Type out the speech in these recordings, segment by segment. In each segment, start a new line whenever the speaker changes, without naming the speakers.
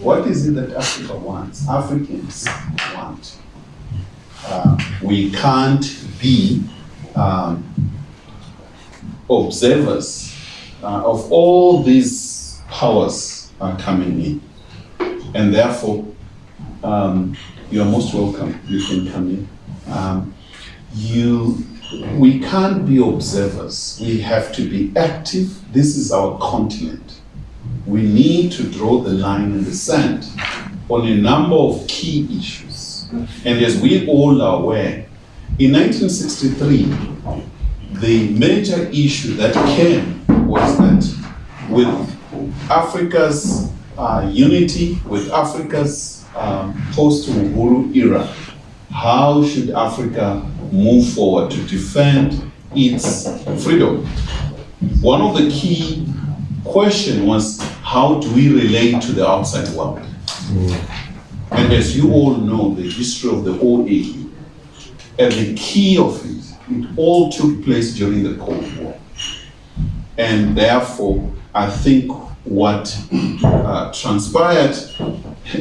What is it that Africa wants? Africans want. Uh, we can't be um, observers uh, of all these powers are coming in. And therefore, um, you are most welcome. You can come in. Um, you, we can't be observers. We have to be active. This is our continent. We need to draw the line in the sand on a number of key issues. And as we all are aware, in 1963, the major issue that came was that with Africa's uh, unity, with Africa's um, post-Uhuru era, how should Africa move forward to defend its freedom? One of the key question was how do we relate to the outside world? And as you all know, the history of the OAU, and the key of it, it all took place during the Cold War. And therefore, I think what uh, transpired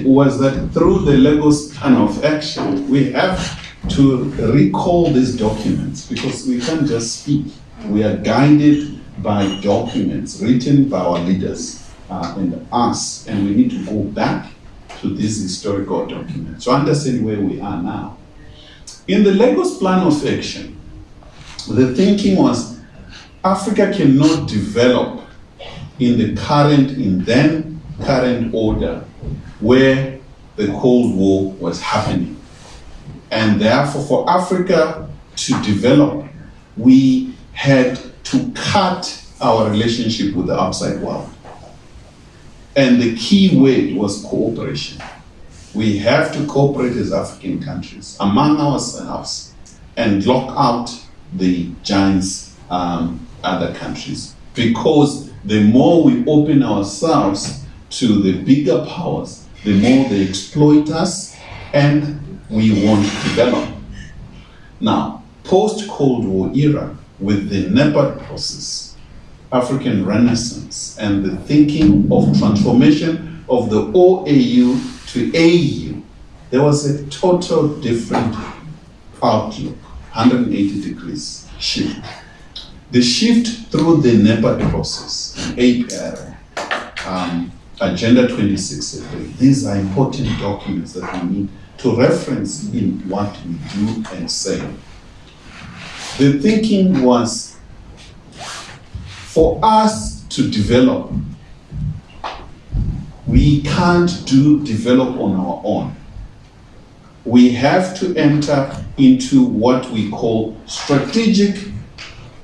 was that through the Lagos plan of action, we have to recall these documents because we can't just speak. We are guided by documents written by our leaders uh, and us, and we need to go back to these historical documents to understand where we are now. In the Lagos plan of action, the thinking was Africa cannot develop in the current, in then current order where the Cold War was happening. And therefore, for Africa to develop, we had to cut our relationship with the outside world. And the key word was cooperation. We have to cooperate as African countries among ourselves and block out the giants, um, other countries. Because the more we open ourselves to the bigger powers, the more they exploit us and we won't develop. Now, post-Cold War era, with the NEPAD process, African Renaissance, and the thinking of transformation of the OAU to AU, there was a total different outlook, 180 degrees shift. The shift through the NEPAD process, APR, um, Agenda 2063, these are important documents that we need to reference in what we do and say. The thinking was for us to develop, we can't do develop on our own. We have to enter into what we call strategic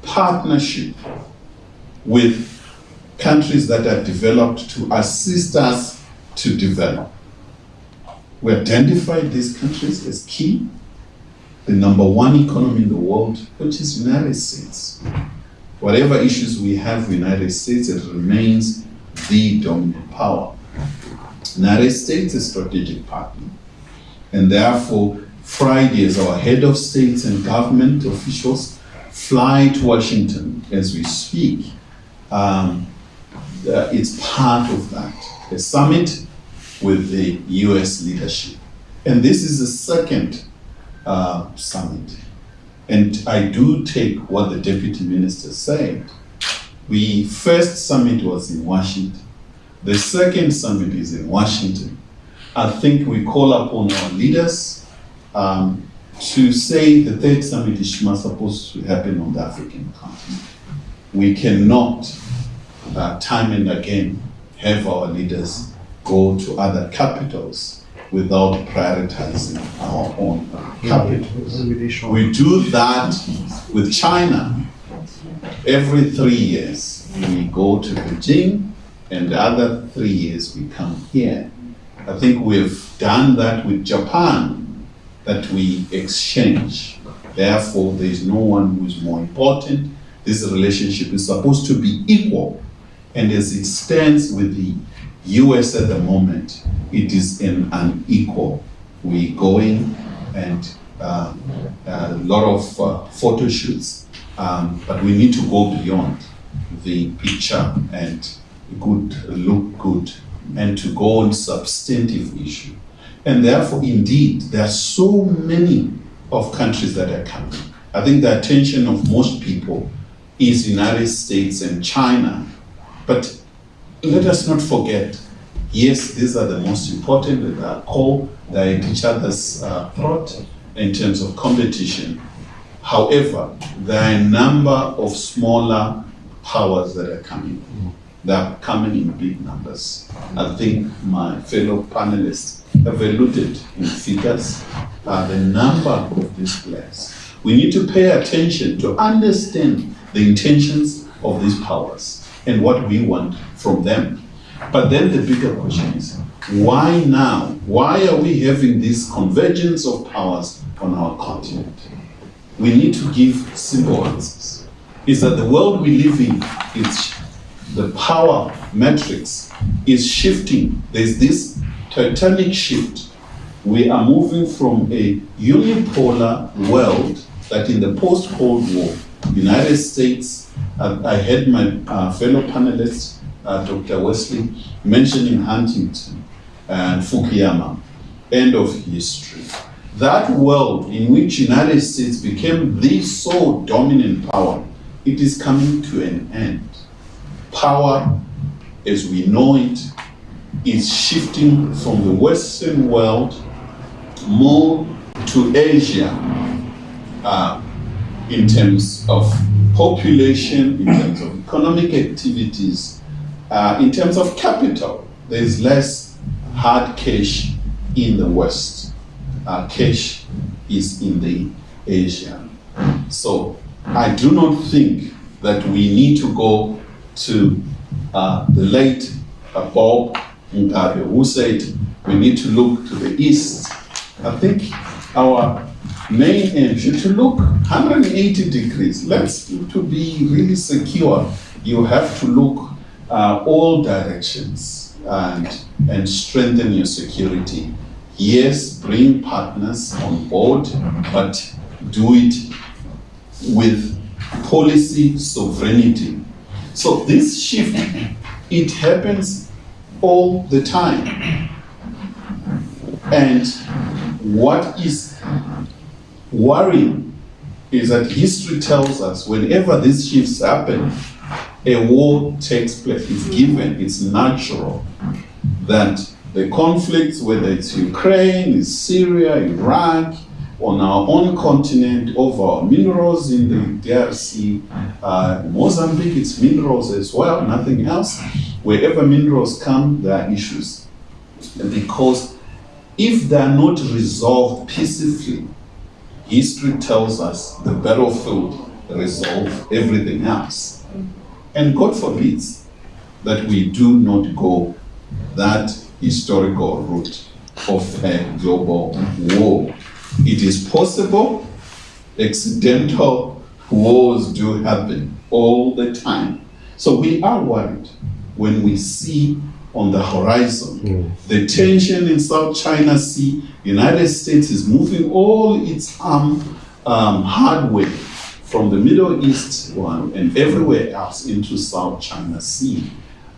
partnership with countries that are developed to assist us to develop. We identified these countries as key, the number one economy in the world, which is United States. Whatever issues we have with United States, it remains the dominant power. United States is a strategic partner. And therefore, Friday, as our head of states and government officials fly to Washington as we speak, um, uh, it's part of that. A summit with the US leadership. And this is the second uh, summit. And I do take what the deputy minister said. The first summit was in Washington. The second summit is in Washington. I think we call upon our leaders um, to say the third summit is supposed to happen on the African continent. We cannot, uh, time and again, have our leaders go to other capitals without prioritizing our own capitals. We do that with China. Every three years, we go to Beijing, and the other three years, we come here. I think we've done that with Japan, that we exchange. Therefore, there is no one who is more important. This relationship is supposed to be equal. And as it stands with the US at the moment, it is an unequal. We going and um, a lot of uh, photo shoots, um, but we need to go beyond the picture and good look good and to go on substantive issue. And therefore, indeed, there are so many of countries that are coming. I think the attention of most people is United States and China. But let us not forget, yes, these are the most important, they are core, they are each other's uh, throat in terms of competition. However, there are a number of smaller powers that are coming. They are coming in big numbers. I think my fellow panelists have alluded in figures uh, the number of these players. We need to pay attention to understand the intentions of these powers and what we want from them. But then the bigger question is, why now? Why are we having this convergence of powers on our continent? We need to give simple answers. Is that the world we live in, it's the power matrix is shifting. There's this titanic shift. We are moving from a unipolar world that in the post-Cold War, United States, I had my uh, fellow panelists, uh, Dr. Wesley, mentioning Huntington and Fukuyama, end of history. That world in which United States became the sole dominant power, it is coming to an end. Power, as we know it, is shifting from the Western world more to Asia uh, in terms of population, in terms of economic activities, uh, in terms of capital. There is less hard cash in the West. Uh, cash is in the Asia. So I do not think that we need to go to uh, the late uh, Bob Mugabe, who said we need to look to the east. I think our main should to look 180 degrees. Let's to be really secure. You have to look uh, all directions and and strengthen your security. Yes, bring partners on board, but do it with policy sovereignty. So this shift, it happens all the time. And what is worrying is that history tells us whenever these shifts happen, a war takes place. It's given, it's natural that the conflicts, whether it's Ukraine, it's Syria, Iraq, on our own continent, over our minerals in the DRC, uh, Mozambique, it's minerals as well, nothing else. Wherever minerals come, there are issues. Because if they are not resolved peacefully, history tells us the battlefield resolve everything else. And God forbids that we do not go that historical route of a global war. It is possible, accidental wars do happen all the time. So we are worried when we see on the horizon mm. the tension in South China Sea. United States is moving all its arm um, hardware from the Middle East one and everywhere else into South China Sea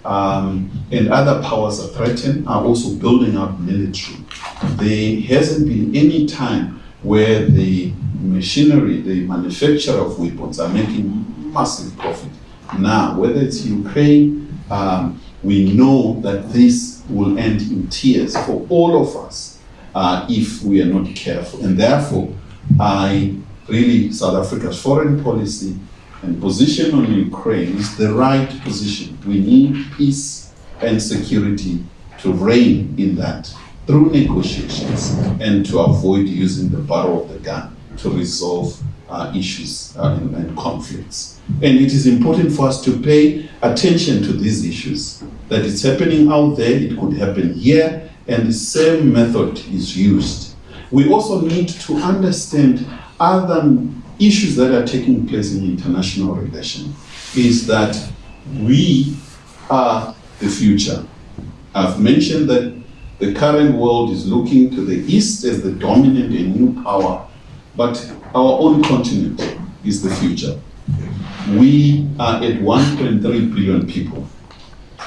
um, and other powers are threatened, are also building up military. There hasn't been any time where the machinery, the manufacturer of weapons are making massive profit. Now, whether it's Ukraine, um, we know that this will end in tears for all of us uh, if we are not careful. And therefore, I really, South Africa's foreign policy and position on Ukraine is the right position. We need peace and security to reign in that through negotiations and to avoid using the barrel of the gun to resolve uh, issues uh, and, and, conflicts. And it is important for us to pay attention to these issues. That it's happening out there, it could happen here, and the same method is used. We also need to understand other issues that are taking place in international relations is that we are the future. I've mentioned that the current world is looking to the East as the dominant and new power, but our own continent is the future. We are at 1.3 billion people.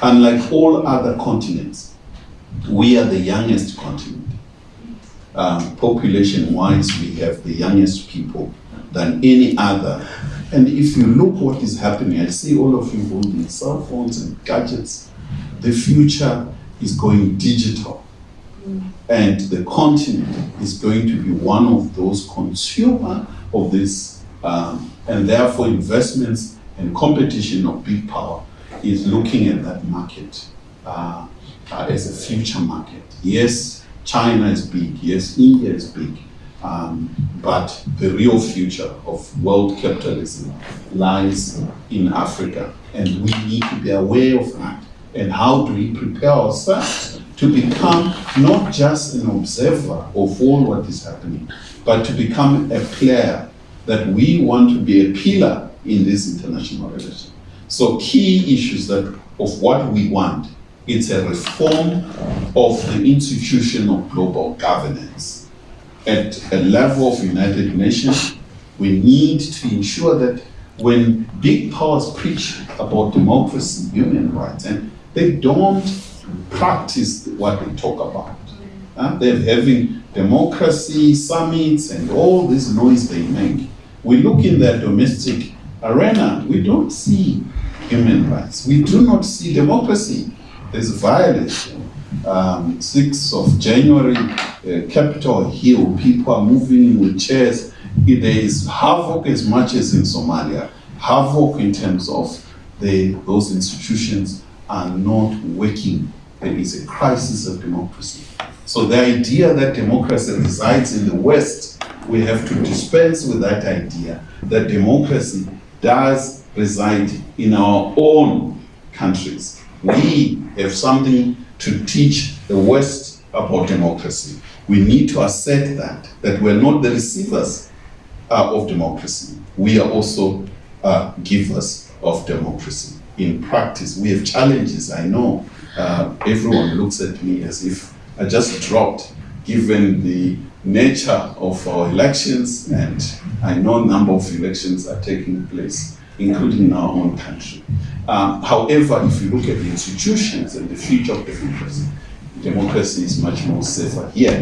Unlike all other continents, we are the youngest continent. Um, population wise, we have the youngest people than any other. And if you look what is happening, I see all of you holding cell phones and gadgets. The future is going digital. And the continent is going to be one of those consumer of this, um, and therefore investments and competition of big power is looking at that market uh, uh, as a future market. Yes, China is big. Yes, India is big. Um, but the real future of world capitalism lies in Africa, and we need to be aware of that. And how do we prepare ourselves to become not just an observer of all what is happening, but to become a player that we want to be a pillar in this international relation. So key issues that of what we want, it's a reform of the institution of global governance. At a level of United Nations, we need to ensure that when big powers preach about democracy, human rights, and they don't practice what they talk about. Uh, they're having democracy summits and all this noise they make. We look in their domestic arena, we don't see human rights. We do not see democracy. There's violence. Um, 6th of January, uh, Capitol Hill, people are moving in with chairs. There is havoc as much as in Somalia. Havoc in terms of the, those institutions are not working. There is a crisis of democracy. So the idea that democracy resides in the West, we have to dispense with that idea that democracy does reside in our own countries. We have something to teach the West about democracy. We need to assert that, that we're not the receivers uh, of democracy. We are also uh, givers of democracy. In practice, we have challenges, I know. Uh, everyone looks at me as if I just dropped, given the nature of our elections, and I know a number of elections are taking place, including in our own country. Um, however, if you look at the institutions and the future of democracy, democracy is much more safer here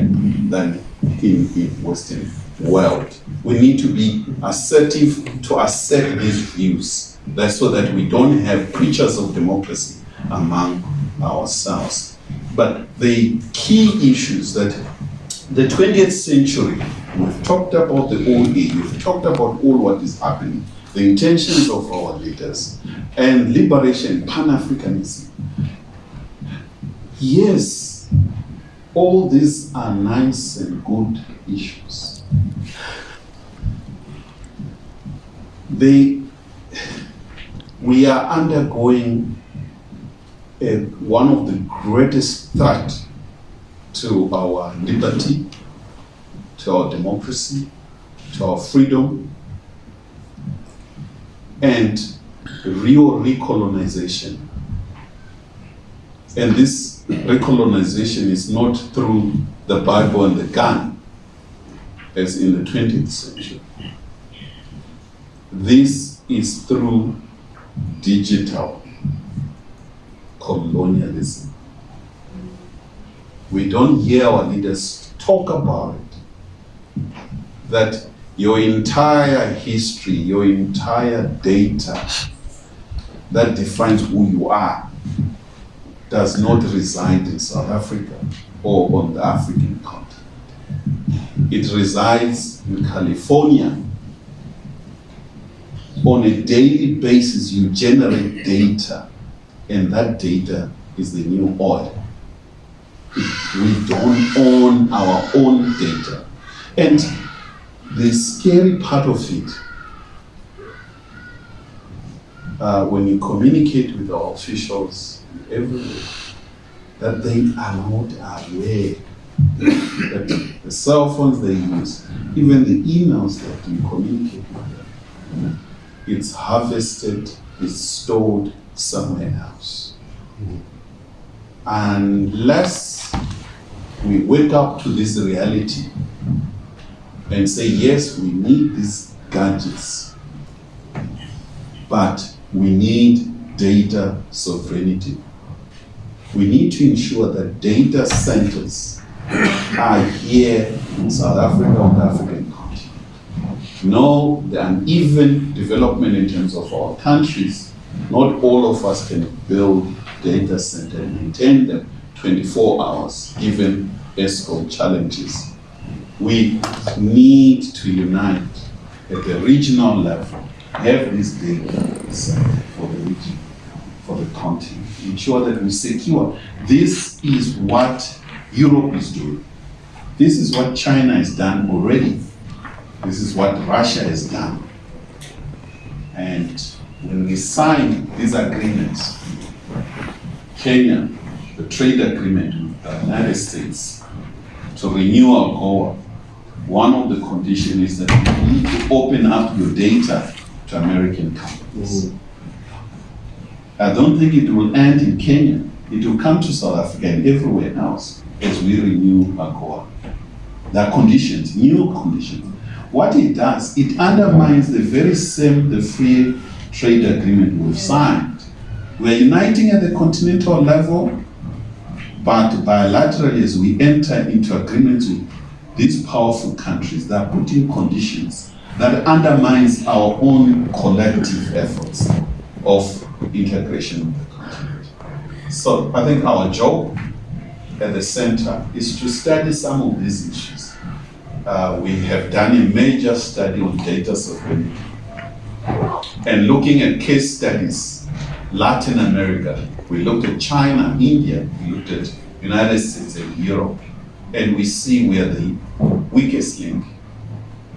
than in the Western world. We need to be assertive to assert these views. That's so that we don't have preachers of democracy among ourselves. But the key issues that the 20th century, we've talked about the old age, we've talked about all what is happening, the intentions of our leaders, and liberation, Pan-Africanism. Yes, all these are nice and good issues. They, we are undergoing a, one of the greatest threat to our liberty, to our democracy, to our freedom, and real recolonization. And this recolonization is not through the Bible and the gun, as in the 20th century. This is through digital colonialism. We don't hear our leaders talk about it. That your entire history, your entire data that defines who you are does not reside in South Africa or on the African continent. It resides in California. On a daily basis, you generate data, and that data is the new oil. We don't own our own data. And the scary part of it, uh, when you communicate with our officials everywhere, that they are not aware that the cell phones they use, even the emails that you communicate with them, it's harvested, it's stored somewhere else. Unless we wake up to this reality and say, yes, we need these gadgets, but we need data sovereignty. We need to ensure that data centers are here in South Africa on the African continent. No, the uneven development in terms of our countries, not all of us can build data centers and maintain them 24 hours, given Eskom challenges. We need to unite at the regional level, have this center for the region, for the continent, ensure that we secure. This is what Europe is doing. This is what China has done already. This is what Russia has done. And when we sign these agreements, Kenya, the trade agreement with the United States, to renew our AGOA, one of the conditions is that you need to open up your data to American companies. Mm-hmm. I don't think it will end in Kenya. It will come to South Africa and everywhere else as we renew AGOA. There are conditions, new conditions. What it does, it undermines the very same, the free trade agreement we've signed. We're uniting at the continental level, but bilaterally as we enter into agreements with these powerful countries, that are putting conditions that undermines our own collective efforts of integration with the continent. So I think our job at the center is to study some of these issues. Uh, we have done a major study on data sovereignty and looking at case studies, Latin America, we looked at China, India, we looked at United States and Europe, and we see where the weakest link.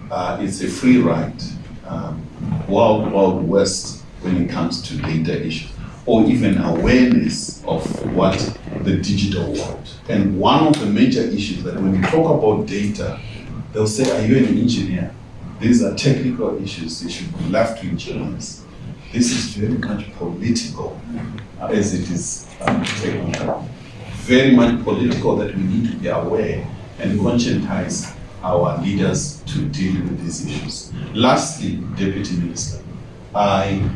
Uh, it's a free ride, um, wild, wild west when it comes to data issues, or even awareness of what the digital world. And one of the major issues that when you talk about data, they'll say, Are you an engineer? These are technical issues, they should be left to engineers. This is very much political uh, as it is um, technical. Very much political that we need to be aware and conscientize our leaders to deal with these issues. Lastly, Deputy Minister, I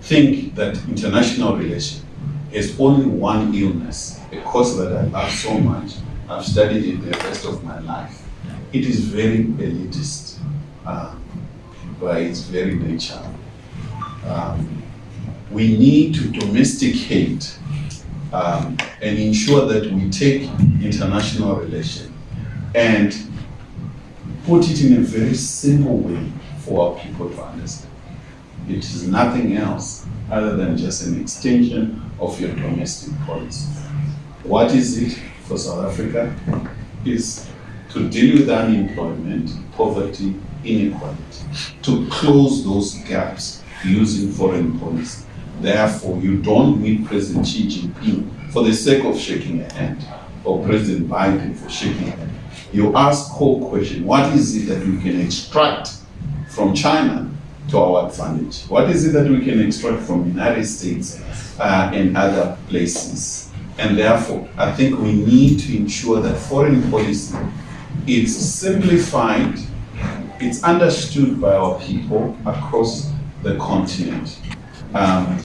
think that international relations is only one illness, a course that I love so much. I've studied it the rest of my life. It is very elitist uh, by its very nature. Um, we need to domesticate um, and ensure that we take international relations and put it in a very simple way for our people to understand. It is nothing else other than just an extension of your domestic policy. What is it for South Africa? Is to deal with unemployment, poverty, inequality, to close those gaps using foreign policy. Therefore, you don't meet President Xi Jinping for the sake of shaking a hand, or President Biden for shaking a hand. You ask core question, what is it that we can extract from China to our advantage? What is it that we can extract from the United States uh, and other places? And therefore, I think we need to ensure that foreign policy is simplified, it's understood by our people across the continent. Um,